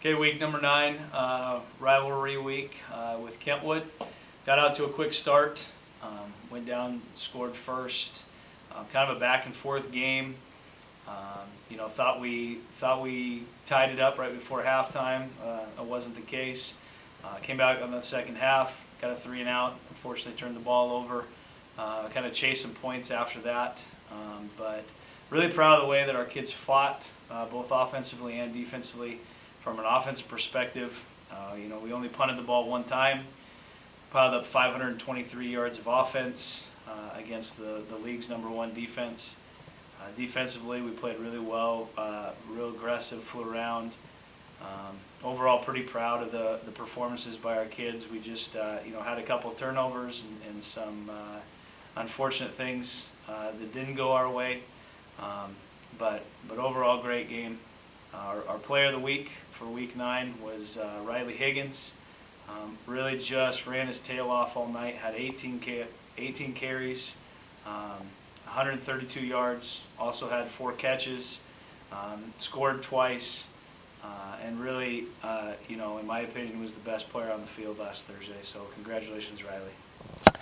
Okay, week number nine, uh, rivalry week uh, with Kentwood. Got out to a quick start, um, went down, scored first. Um, kind of a back and forth game. Um, you know, thought we thought we tied it up right before halftime. Uh, it wasn't the case. Uh, came back on the second half, got a three and out. Unfortunately, turned the ball over. Uh, kind of chased some points after that, um, but really proud of the way that our kids fought, uh, both offensively and defensively. From an offensive perspective, uh, you know, we only punted the ball one time, piled up 523 yards of offense uh, against the, the league's number one defense. Uh, defensively, we played really well, uh, real aggressive, flew around. Um, overall, pretty proud of the, the performances by our kids. We just, uh, you know, had a couple turnovers and, and some uh, unfortunate things that didn't go our way. Um, but, but overall, great game. Our, our player of the week for week nine was uh, Riley Higgins. Um, really just ran his tail off all night, had 18, ca- 18 carries, um, 132 yards, also had four catches, um, scored twice, uh, and really, uh, you know, in my opinion, was the best player on the field last Thursday. So congratulations, Riley.